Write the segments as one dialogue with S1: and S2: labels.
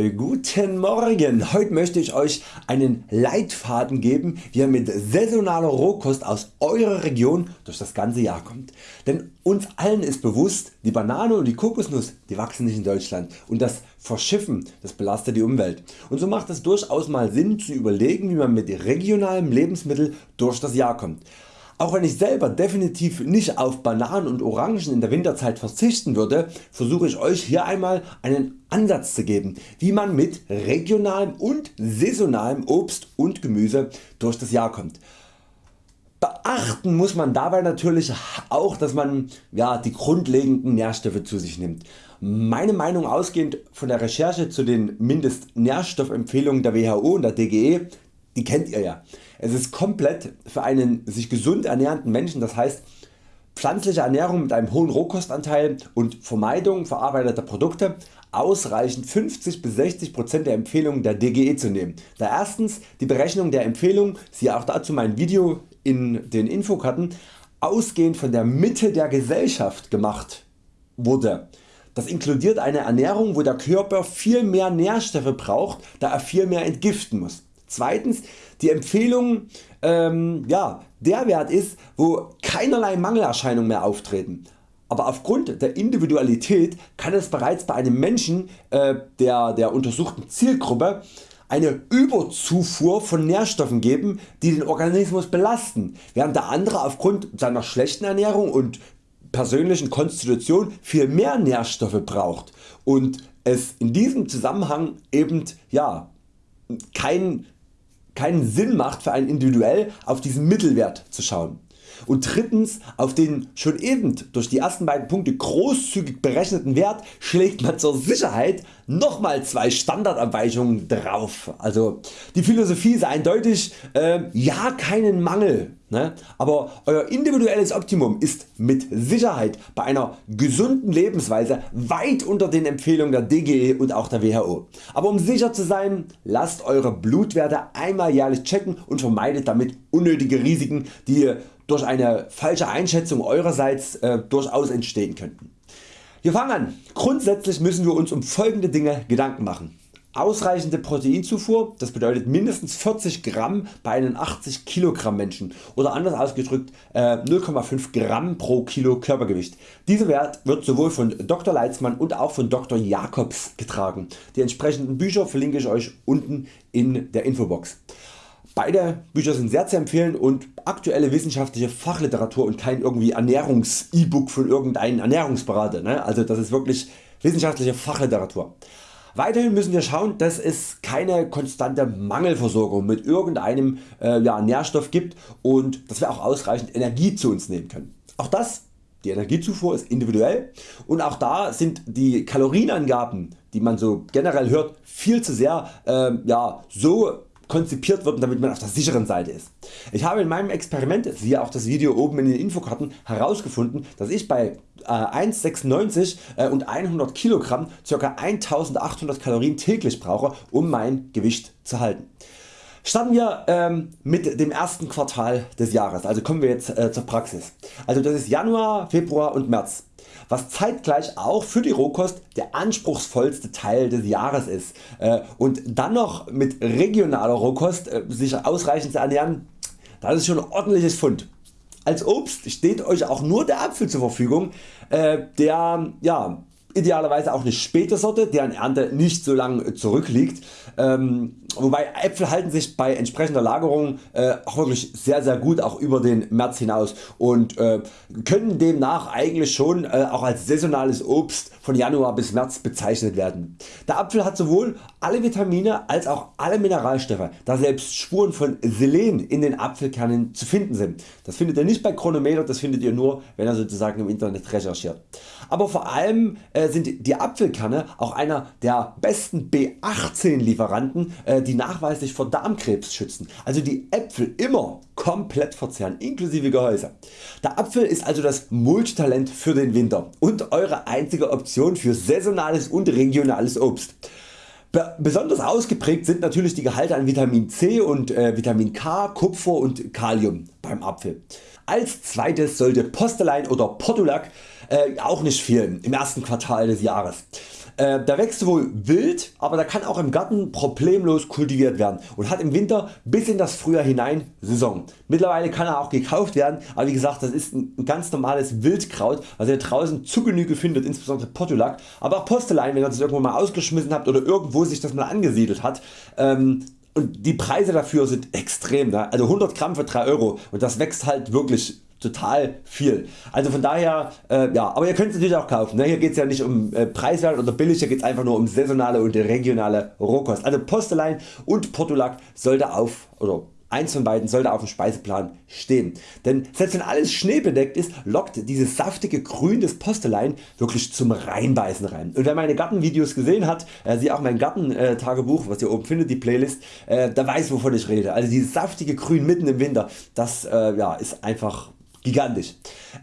S1: Äh, guten Morgen, heute möchte ich Euch einen Leitfaden geben wie ihr mit saisonaler Rohkost aus Eurer Region durch das ganze Jahr kommt. Denn uns allen ist bewusst, die Banane und die Kokosnuss die wachsen nicht in Deutschland und das Verschiffen das belastet die Umwelt. Und so macht es durchaus mal Sinn zu überlegen wie man mit regionalem Lebensmittel durch das Jahr kommt. Auch wenn ich selber definitiv nicht auf Bananen und Orangen in der Winterzeit verzichten würde, versuche ich Euch hier einmal einen Ansatz zu geben wie man mit regionalem und saisonalem Obst und Gemüse durch das Jahr kommt. Beachten muss man dabei natürlich auch dass man ja, die grundlegenden Nährstoffe zu sich nimmt. Meine Meinung ausgehend von der Recherche zu den Mindestnährstoffempfehlungen der WHO und der DGE die kennt ihr ja. Es ist komplett für einen sich gesund ernährenden Menschen, das heißt pflanzliche Ernährung mit einem hohen Rohkostanteil und Vermeidung verarbeiteter Produkte ausreichend 50 bis 60% der Empfehlungen der DGE zu nehmen. Da erstens die Berechnung der Empfehlung, siehe auch dazu mein Video in den Infokarten, ausgehend von der Mitte der Gesellschaft gemacht wurde. Das inkludiert eine Ernährung wo der Körper viel mehr Nährstoffe braucht, da er viel mehr entgiften muss. Zweitens die Empfehlung ähm, ja, der Wert ist wo keinerlei Mangelerscheinungen mehr auftreten. Aber aufgrund der Individualität kann es bereits bei einem Menschen äh, der, der untersuchten Zielgruppe eine Überzufuhr von Nährstoffen geben die den Organismus belasten, während der andere aufgrund seiner schlechten Ernährung und persönlichen Konstitution viel mehr Nährstoffe braucht und es in diesem Zusammenhang eben ja, kein keinen Sinn macht für einen individuell auf diesen Mittelwert zu schauen. Und drittens auf den schon eben durch die ersten beiden Punkte großzügig berechneten Wert schlägt man zur Sicherheit nochmal zwei Standardabweichungen drauf. Also die Philosophie ist eindeutig äh, ja keinen Mangel, ne? aber Euer individuelles Optimum ist mit Sicherheit bei einer gesunden Lebensweise weit unter den Empfehlungen der DGE und auch der WHO. Aber um sicher zu sein, lasst Eure Blutwerte einmal jährlich checken und vermeidet damit unnötige Risiken die durch eine falsche Einschätzung Eurerseits äh, durchaus entstehen könnten. Wir fangen an. Grundsätzlich müssen wir uns um folgende Dinge Gedanken machen. Ausreichende Proteinzufuhr, das bedeutet mindestens 40 Gramm bei einem 80 Kilogramm Menschen oder anders ausgedrückt 0,5 äh, Gramm pro Kilo Körpergewicht. Dieser Wert wird sowohl von Dr. Leitzmann und auch von Dr. Jacobs getragen. Die entsprechenden Bücher verlinke ich Euch unten in der Infobox. Beide Bücher sind sehr zu empfehlen und aktuelle wissenschaftliche Fachliteratur und kein irgendwie Ernährungs-E-Book von irgendeinem Ernährungsberater. Ne? Also das ist wirklich wissenschaftliche Fachliteratur. Weiterhin müssen wir schauen dass es keine konstante Mangelversorgung mit irgendeinem äh, ja, Nährstoff gibt und dass wir auch ausreichend Energie zu uns nehmen können. Auch das die Energiezufuhr ist individuell und auch da sind die Kalorienangaben die man so generell hört viel zu sehr äh, ja, so konzipiert wird damit man auf der sicheren Seite ist. Ich habe in meinem Experiment, siehe auch das Video oben in den Infokarten, herausgefunden dass ich bei 1,96 äh, äh, und 100 kg ca. 1800 Kalorien täglich brauche um mein Gewicht zu halten. Starten wir ähm, mit dem ersten Quartal des Jahres, also kommen wir jetzt äh, zur Praxis. Also das ist Januar, Februar und März was zeitgleich auch für die Rohkost der anspruchsvollste Teil des Jahres ist äh, und dann noch mit regionaler Rohkost äh, sich ausreichend zu ernähren, das ist schon ein ordentliches Fund. Als Obst steht Euch auch nur der Apfel zur Verfügung, äh, der ja, idealerweise auch eine späte Sorte, deren Ernte nicht so lang zurückliegt. Ähm, wobei Äpfel halten sich bei entsprechender Lagerung äh, auch wirklich sehr sehr gut auch über den März hinaus und äh, können demnach eigentlich schon äh, auch als saisonales Obst von Januar bis März bezeichnet werden. Der Apfel hat sowohl alle Vitamine als auch alle Mineralstoffe, da selbst Spuren von Selen in den Apfelkernen zu finden sind. Das findet ihr nicht bei Chronometer, das findet ihr nur wenn ihr sozusagen im Internet recherchiert. Aber vor allem äh, sind die Apfelkerne auch einer der besten B18 Lieferanten äh, die nachweislich vor Darmkrebs schützen. Also die Äpfel immer komplett verzehren inklusive Gehäuse. Der Apfel ist also das Multitalent für den Winter und Eure einzige Option für saisonales und regionales Obst. Besonders ausgeprägt sind natürlich die Gehalte an Vitamin C und äh, Vitamin K, Kupfer und Kalium beim Apfel. Als zweites sollte Postelein oder Portulak äh, auch nicht fehlen im ersten Quartal des Jahres. Äh, der wächst wohl wild, aber der kann auch im Garten problemlos kultiviert werden und hat im Winter bis in das Frühjahr hinein Saison. Mittlerweile kann er auch gekauft werden, aber wie gesagt das ist ein ganz normales Wildkraut was ihr draußen zu Genüge findet, insbesondere Portulak, aber auch Postelein wenn ihr das irgendwo mal ausgeschmissen habt oder irgendwo sich das mal angesiedelt hat. Ähm, und die Preise dafür sind extrem, ne? also 100 Gramm für 3 Euro und das wächst halt wirklich total viel. Also von daher, äh, ja, aber ihr könnt es natürlich auch kaufen. Ne? Hier geht es ja nicht um äh, preiswert oder billig, hier geht es einfach nur um saisonale und regionale Rohkost. Also Postelein und Portulak sollte auf oder Eins von beiden sollte auf dem Speiseplan stehen, denn selbst wenn alles schneebedeckt ist, lockt dieses saftige Grün des Postelein wirklich zum Reinbeißen rein. Und wer meine Gartenvideos gesehen hat, äh, sieht auch mein Gartentagebuch, was ihr oben findet, die Playlist, äh, da weiß wovon ich rede. Also dieses saftige Grün mitten im Winter, das äh, ja, ist einfach gigantisch.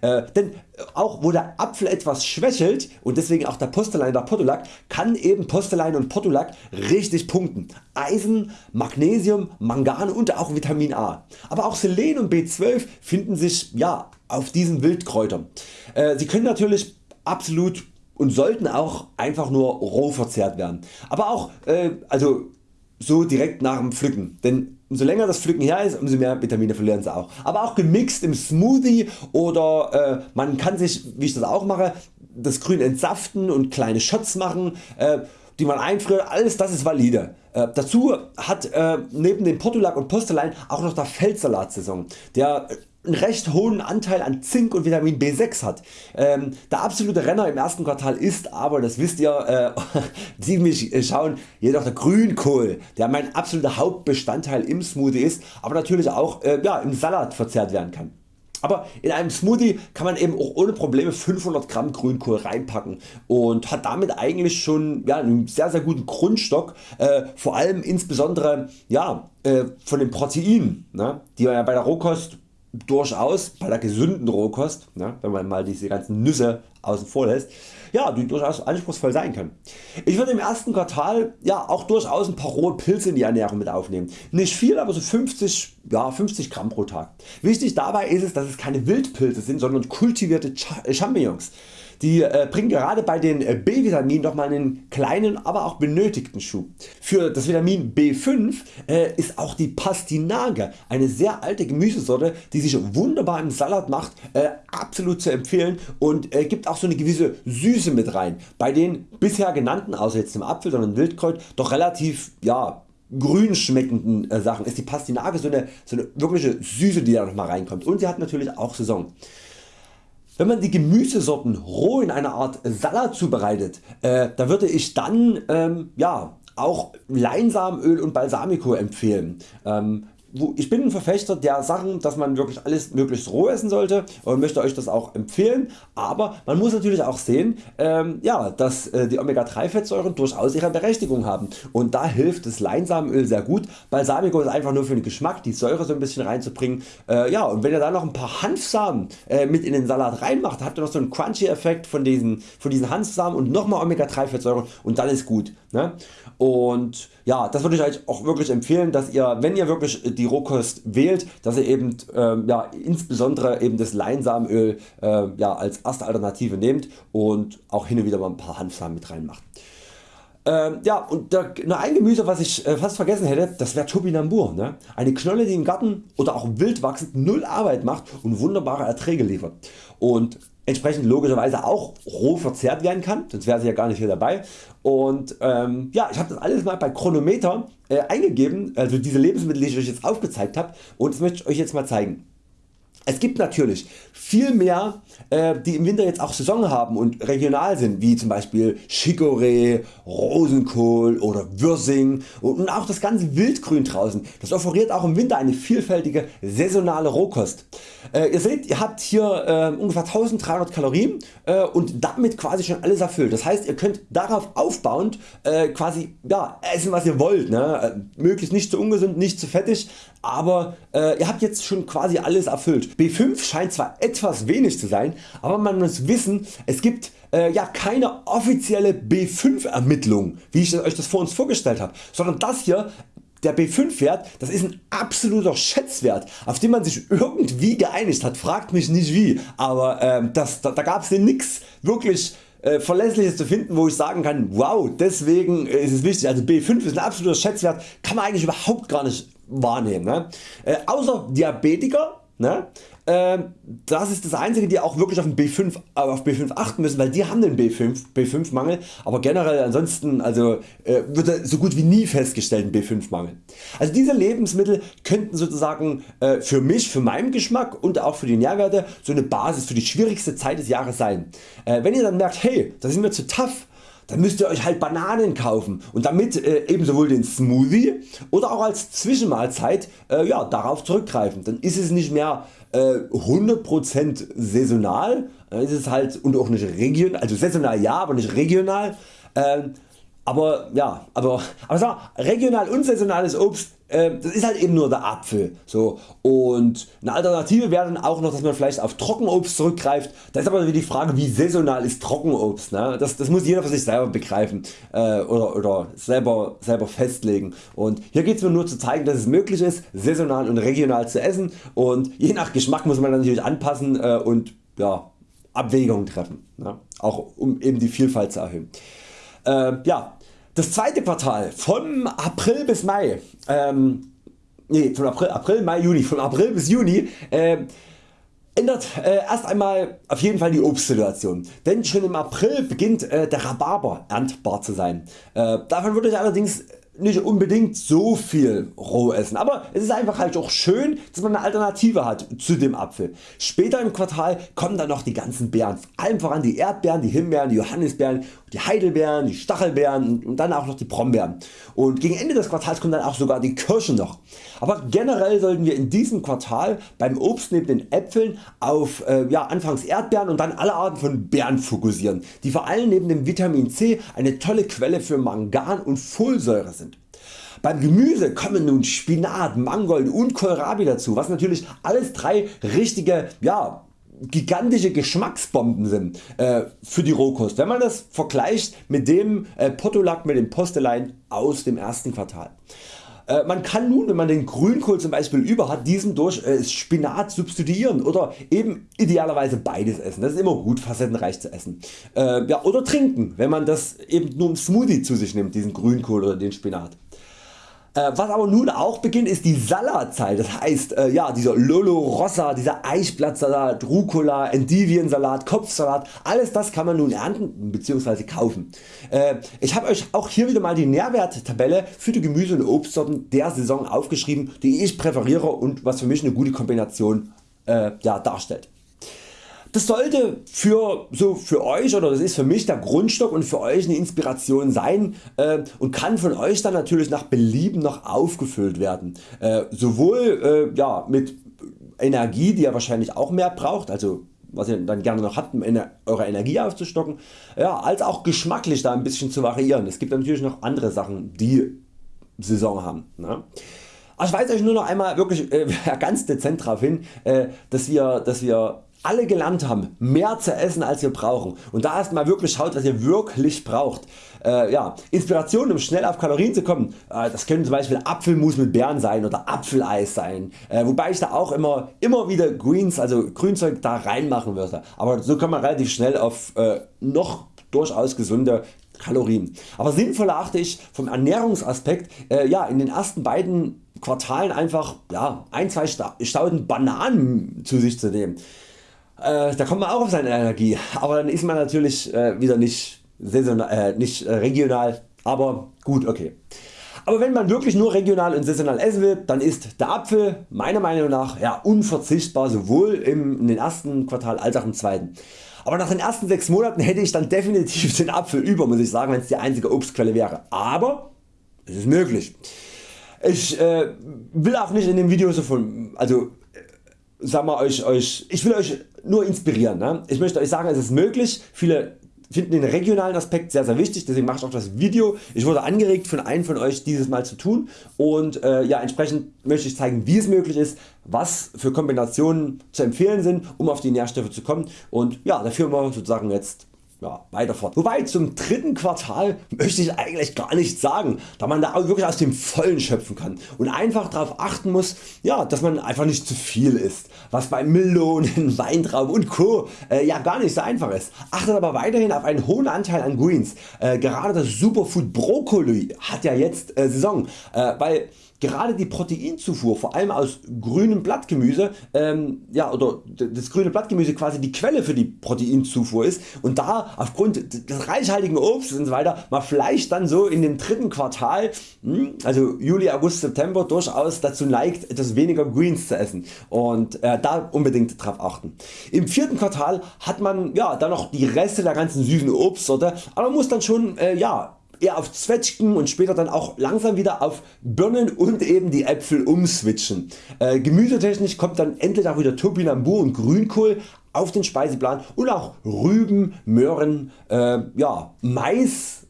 S1: Äh, denn auch wo der Apfel etwas schwächelt und deswegen auch der Postelein der Portulak, kann eben Postelein und Portulak richtig punkten. Eisen, Magnesium, Mangan und auch Vitamin A. Aber auch Selen und B12 finden sich ja, auf diesen Wildkräutern. Äh, sie können natürlich absolut und sollten auch einfach nur roh verzehrt werden. Aber auch äh, also so direkt nach dem Pflücken, denn umso länger das Pflücken her ist, umso mehr Vitamine verlieren sie auch. Aber auch gemixt im Smoothie oder äh, man kann sich, wie ich das auch mache, das Grün entsaften und kleine Shots machen, äh, die man einfriert, alles das ist valide. Äh, dazu hat äh, neben dem Portulak und Postelein auch noch der Feldsalat-Saison, der einen recht hohen Anteil an Zink und Vitamin B6 hat. Ähm, der absolute Renner im ersten Quartal ist aber, das wisst ihr, äh, die mich schauen, jedoch der Grünkohl, der mein absoluter Hauptbestandteil im Smoothie ist, aber natürlich auch äh, ja, im Salat verzehrt werden kann. Aber in einem Smoothie kann man eben auch ohne Probleme 500 Gramm Grünkohl reinpacken und hat damit eigentlich schon ja, einen sehr sehr guten Grundstock, äh, vor allem insbesondere ja, äh, von den Proteinen, ne, die man ja bei der Rohkost durchaus bei der gesunden Rohkost, ne, wenn man mal diese ganzen Nüsse außen vor lässt, ja, die durchaus anspruchsvoll sein können. Ich würde im ersten Quartal ja, auch durchaus ein paar rohe Pilze in die Ernährung mit aufnehmen. Nicht viel, aber so 50, ja, 50 Gramm pro Tag. Wichtig dabei ist es, dass es keine Wildpilze sind, sondern kultivierte Champignons. Die äh, bringen gerade bei den äh, B-Vitaminen nochmal einen kleinen, aber auch benötigten Schub. Für das Vitamin B5 äh, ist auch die Pastinake, eine sehr alte Gemüsesorte, die sich wunderbar im Salat macht, äh, absolut zu empfehlen und äh, gibt auch so eine gewisse Süße mit rein. Bei den bisher genannten, außer jetzt dem Apfel, sondern Wildkräut, doch relativ ja, grün schmeckenden äh, Sachen ist die Pastinake so eine, so eine wirkliche Süße die da nochmal reinkommt und sie hat natürlich auch Saison. Wenn man die Gemüsesorten roh in einer Art Salat zubereitet, äh, da würde ich dann ähm, ja, auch Leinsamenöl und Balsamico empfehlen. Ähm, ich bin ein Verfechter der Sachen dass man wirklich alles möglichst roh essen sollte und möchte Euch das auch empfehlen, aber man muss natürlich auch sehen ähm, ja, dass äh, die Omega 3 Fettsäuren durchaus ihre Berechtigung haben und da hilft das Leinsamenöl sehr gut. Balsamico ist einfach nur für den Geschmack die Säure so ein bisschen reinzubringen äh, ja, und wenn ihr da noch ein paar Hanfsamen äh, mit in den Salat reinmacht, habt ihr noch so einen Crunchy Effekt von diesen, von diesen Hanfsamen und nochmal Omega 3 Fettsäuren und dann ist gut. Ne? Und ja, das würde ich Euch auch wirklich empfehlen, dass ihr, wenn ihr wirklich die Rohkost wählt, dass ihr eben äh, ja, insbesondere eben das Leinsamenöl äh, ja, als erste Alternative nehmt und auch hin und wieder mal ein paar Hanfsamen mit reinmacht. Ähm, ja und da, nur ein Gemüse was ich äh, fast vergessen hätte, das wäre Topinambur. Ne? Eine Knolle die im Garten oder auch wild wachsend null Arbeit macht und wunderbare Erträge liefert. Und entsprechend logischerweise auch roh verzehrt werden kann, sonst wäre sie ja gar nicht hier dabei. Und ähm, ja, ich habe das alles mal bei Chronometer äh, eingegeben, also diese Lebensmittel die ich Euch jetzt aufgezeigt habe und das möchte ich Euch jetzt mal zeigen. Es gibt natürlich viel mehr äh, die im Winter jetzt auch Saison haben und regional sind wie zum Beispiel Chicorée, Rosenkohl oder Würsing und auch das ganze Wildgrün draußen. Das offeriert auch im Winter eine vielfältige saisonale Rohkost. Äh, ihr seht ihr habt hier äh, ungefähr 1300 Kalorien und damit quasi schon alles erfüllt. Das heißt ihr könnt darauf aufbauend quasi ja, essen was ihr wollt. Ne? Möglichst nicht zu ungesund, nicht zu fettig, aber ihr habt jetzt schon quasi alles erfüllt. B5 scheint zwar etwas wenig zu sein, aber man muss wissen es gibt äh, ja keine offizielle B5 Ermittlung wie ich Euch das vor uns vorgestellt habe, sondern das hier der B5 Wert das ist ein absoluter Schätzwert auf den man sich irgendwie geeinigt hat, fragt mich nicht wie, aber ähm, das, da, da gab es nix wirklich äh, verlässliches zu finden wo ich sagen kann wow deswegen ist es wichtig also B5 ist ein absoluter Schätzwert kann man eigentlich überhaupt gar nicht wahrnehmen. Ne? Äh, außer Diabetiker ne? äh, das ist das einzige die auch wirklich auf, den B5, äh, auf B5 achten müssen, weil die haben den B5, B5 Mangel, aber generell ansonsten also, äh, wird so gut wie nie festgestellt ein B5 Mangel. Also diese Lebensmittel könnten sozusagen äh, für mich, für meinen Geschmack und auch für die Nährwerte so eine Basis für die schwierigste Zeit des Jahres sein. Äh, wenn ihr dann merkt hey das ist mir zu tough, dann müsst ihr Euch halt Bananen kaufen und damit äh, eben sowohl den Smoothie oder auch als Zwischenmahlzeit äh, ja, darauf zurückgreifen. Dann ist es nicht mehr äh, 100% saisonal, dann ist es halt und auch nicht regional, also saisonal ja, aber nicht regional. Ähm, aber ja, aber, aber sag, regional und saisonales Obst äh, das ist halt eben nur der Apfel. So. Und eine Alternative wäre dann auch noch dass man vielleicht auf Trockenobst zurückgreift. Da ist aber wieder die Frage wie saisonal ist Trockenobst. Ne? Das, das muss jeder für sich selber begreifen äh, oder, oder selber, selber festlegen. Und hier geht es mir nur zu zeigen dass es möglich ist saisonal und regional zu essen und je nach Geschmack muss man natürlich anpassen äh, und ja, Abwägungen treffen. Ne? Auch um eben die Vielfalt zu erhöhen. Äh, ja, das zweite Quartal von April bis Mai, ähm, nee, von April, April, Mai, Juni, von April bis Juni äh, ändert äh, erst einmal auf jeden Fall die Obstsituation, denn schon im April beginnt äh, der Rhabarber erntbar zu sein. Äh, davon würde ich allerdings nicht unbedingt so viel roh essen, aber es ist einfach halt auch schön dass man eine Alternative hat zu dem Apfel. Später im Quartal kommen dann noch die ganzen Beeren, allem voran die Erdbeeren, die Himbeeren, die Johannisbeeren, die Heidelbeeren, die Stachelbeeren und dann auch noch die Brombeeren. Und gegen Ende des Quartals kommen dann auch sogar die Kirschen noch. Aber generell sollten wir in diesem Quartal beim Obst neben den Äpfeln auf äh, ja, anfangs Erdbeeren und dann alle Arten von Beeren fokussieren, die vor allem neben dem Vitamin C eine tolle Quelle für Mangan und Folsäure sind. Beim Gemüse kommen nun Spinat, Mangold und Kohlrabi dazu, was natürlich alles drei richtige ja, gigantische Geschmacksbomben sind äh, für die Rohkost, wenn man das vergleicht mit dem äh, Portulak mit dem Postelein aus dem ersten Quartal. Äh, man kann nun wenn man den Grünkohl zum Beispiel über hat diesen durch äh, Spinat substituieren oder eben idealerweise beides essen. Das ist immer gut facettenreich zu essen. Äh, ja, oder trinken wenn man das eben nur im Smoothie zu sich nimmt diesen Grünkohl oder den Spinat. Äh, was aber nun auch beginnt ist die Salatzeit, das heißt äh, ja, dieser Lolo Rossa, dieser Eichblattsalat, Rucola, Endiviensalat, Kopfsalat, alles das kann man nun ernten bzw. kaufen. Äh, ich habe Euch auch hier wieder mal die Nährwerttabelle für die Gemüse und Obstsorten der Saison aufgeschrieben die ich präferiere und was für mich eine gute Kombination äh, ja, darstellt. Das sollte für, so für Euch oder das ist für mich der Grundstock und für Euch eine Inspiration sein äh, und kann von Euch dann natürlich nach Belieben noch aufgefüllt werden. Äh, sowohl äh, ja, mit Energie die ihr wahrscheinlich auch mehr braucht, also was ihr dann gerne noch habt um eure Energie aufzustocken, ja, als auch geschmacklich da ein bisschen zu variieren. Es gibt natürlich noch andere Sachen die Saison haben. Ne? ich weise Euch nur noch einmal wirklich äh, ganz dezent darauf hin, äh, dass wir, dass wir alle gelernt haben mehr zu essen als wir brauchen und da erstmal wirklich schaut was ihr wirklich braucht. Äh, ja, Inspiration um schnell auf Kalorien zu kommen, äh, das können zum Beispiel Apfelmus mit Beeren sein oder Apfeleis sein, äh, wobei ich da auch immer, immer wieder Greens, also Grünzeug da reinmachen würde, aber so kommt man relativ schnell auf äh, noch durchaus gesunde Kalorien. Aber sinnvoll achte ich vom Ernährungsaspekt äh, ja, in den ersten beiden Quartalen einfach ja, ein, zwei Stauden Bananen zu sich zu nehmen. Äh, da kommt man auch auf seine Energie, aber dann ist man natürlich äh, wieder nicht, saisonal, äh, nicht äh, regional, aber gut okay. Aber wenn man wirklich nur regional und saisonal essen will, dann ist der Apfel meiner Meinung nach ja, unverzichtbar sowohl im, in den ersten Quartal als auch im zweiten. Aber nach den ersten 6 Monaten hätte ich dann definitiv den Apfel über muss ich sagen wenn es die einzige Obstquelle wäre. Aber es ist möglich. Ich äh, will auch nicht in dem Video so von, also sag mal, euch, euch, ich will Euch nur inspirieren. Ne? Ich möchte Euch sagen es ist möglich, viele finden den regionalen Aspekt sehr sehr wichtig, deswegen mache ich auch das Video. Ich wurde angeregt von einem von Euch dieses Mal zu tun und äh, ja, entsprechend möchte ich zeigen wie es möglich ist, was für Kombinationen zu empfehlen sind um auf die Nährstoffe zu kommen und ja, da führen wir sozusagen jetzt ja, weiter fort. Wobei zum dritten Quartal möchte ich eigentlich gar nichts sagen, da man da wirklich aus dem Vollen schöpfen kann und einfach darauf achten muss, ja, dass man einfach nicht zu viel isst, was bei Melonen, Weintrauben und Co. Äh, ja gar nicht so einfach ist. Achtet aber weiterhin auf einen hohen Anteil an Greens. Äh, gerade das Superfood Brokkoli hat ja jetzt äh, Saison, äh, weil Gerade die Proteinzufuhr, vor allem aus grünem Blattgemüse, ähm, ja, oder das grüne Blattgemüse quasi die Quelle für die Proteinzufuhr ist und da aufgrund des reichhaltigen Obstes und so weiter man vielleicht dann so in dem dritten Quartal, hm, also Juli, August, September durchaus dazu neigt etwas weniger Greens zu essen und äh, da unbedingt drauf achten. Im vierten Quartal hat man ja dann noch die Reste der ganzen süßen Obstsorte, aber man muss dann schon äh, ja, eher auf Zwetschgen und später dann auch langsam wieder auf Birnen und eben die Äpfel umswitchen. Äh, gemüsetechnisch kommt dann endlich auch wieder Topinambur und Grünkohl auf den Speiseplan und auch Rüben, Möhren, äh, ja, Mais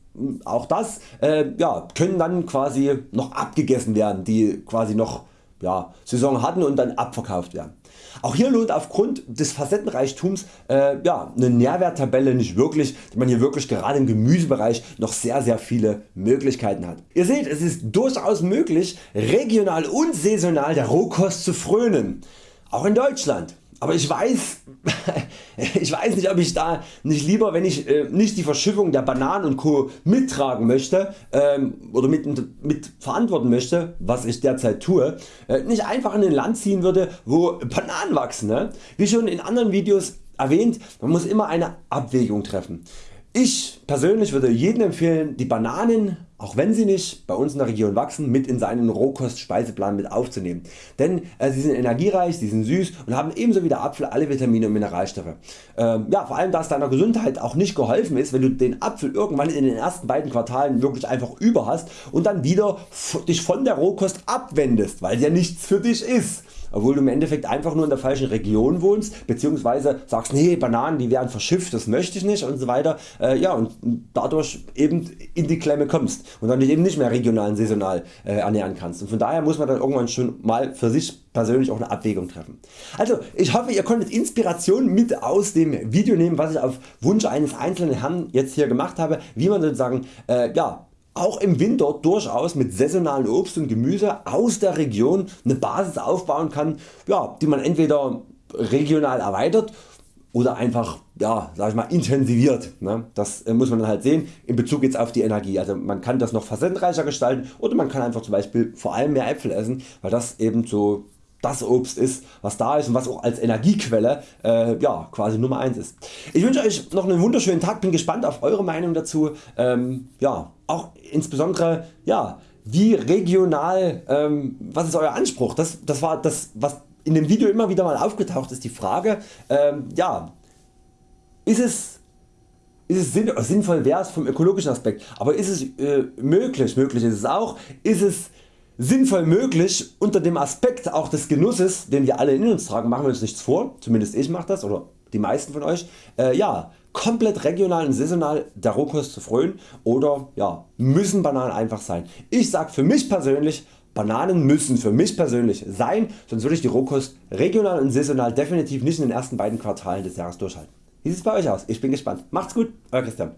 S1: auch das äh, ja, können dann quasi noch abgegessen werden, die quasi noch ja, Saison hatten und dann abverkauft werden. Auch hier lohnt aufgrund des Facettenreichtums äh, ja, eine Nährwerttabelle nicht wirklich, da man hier wirklich gerade im Gemüsebereich noch sehr sehr viele Möglichkeiten hat. Ihr seht es ist durchaus möglich regional und saisonal der Rohkost zu frönen, auch in Deutschland aber ich weiß, ich weiß nicht ob ich da nicht lieber wenn ich äh, nicht die Verschiffung der Bananen und Co mittragen möchte ähm, oder mit, mit verantworten möchte was ich derzeit tue, äh, nicht einfach in ein Land ziehen würde wo Bananen wachsen. Ne? Wie schon in anderen Videos erwähnt, man muss immer eine Abwägung treffen. Ich persönlich würde jedem empfehlen die Bananen, auch wenn sie nicht bei uns in der Region wachsen, mit in seinen Rohkost-Speiseplan mit aufzunehmen. Denn äh, sie sind energiereich, sie sind süß und haben ebenso wie der Apfel alle Vitamine und Mineralstoffe. Ähm, ja, vor allem da es deiner Gesundheit auch nicht geholfen ist, wenn du den Apfel irgendwann in den ersten beiden Quartalen wirklich einfach über hast und dann wieder dich von der Rohkost abwendest, weil ja nichts für dich ist obwohl du im Endeffekt einfach nur in der falschen Region wohnst bzw. sagst nee Bananen die werden verschifft, das möchte ich nicht und so weiter äh, ja, und dadurch eben in die Klemme kommst und dann dich eben nicht mehr regional und saisonal äh, ernähren kannst und von daher muss man dann irgendwann schon mal für sich persönlich auch eine Abwägung treffen. Also ich hoffe ihr konntet Inspiration mit aus dem Video nehmen was ich auf Wunsch eines einzelnen Herrn jetzt hier gemacht habe wie man sozusagen äh, ja, auch im Winter durchaus mit saisonalen Obst und Gemüse aus der Region eine Basis aufbauen kann, ja, die man entweder regional erweitert oder einfach ja, sag ich mal, intensiviert. Ne? Das äh, muss man dann halt sehen in Bezug jetzt auf die Energie. Also man kann das noch facettenreicher gestalten oder man kann einfach zum Beispiel vor allem mehr Äpfel essen, weil das eben so das Obst ist was da ist und was auch als Energiequelle äh, ja, quasi Nummer 1 ist. Ich wünsche Euch noch einen wunderschönen Tag, bin gespannt auf Eure Meinung dazu. Ähm, ja, auch insbesondere ja, wie regional, ähm, was ist Euer Anspruch? Das, das war das was in dem Video immer wieder mal aufgetaucht ist, die Frage, ähm, ja, ist es, ist es sinnvoll wäre es vom ökologischen Aspekt, aber ist es äh, möglich, möglich ist es auch, ist es sinnvoll möglich unter dem Aspekt auch des Genusses den wir alle in uns tragen, machen wir uns nichts vor, zumindest ich mache das oder die meisten von Euch, äh, ja, komplett regional und saisonal der Rohkost zu frönen oder ja, müssen Bananen einfach sein. Ich sag für mich persönlich Bananen müssen für mich persönlich sein, sonst würde ich die Rohkost regional und saisonal definitiv nicht in den ersten beiden Quartalen des Jahres durchhalten. Wie sieht es bei Euch aus? Ich bin gespannt. Macht's gut, Euer Christian.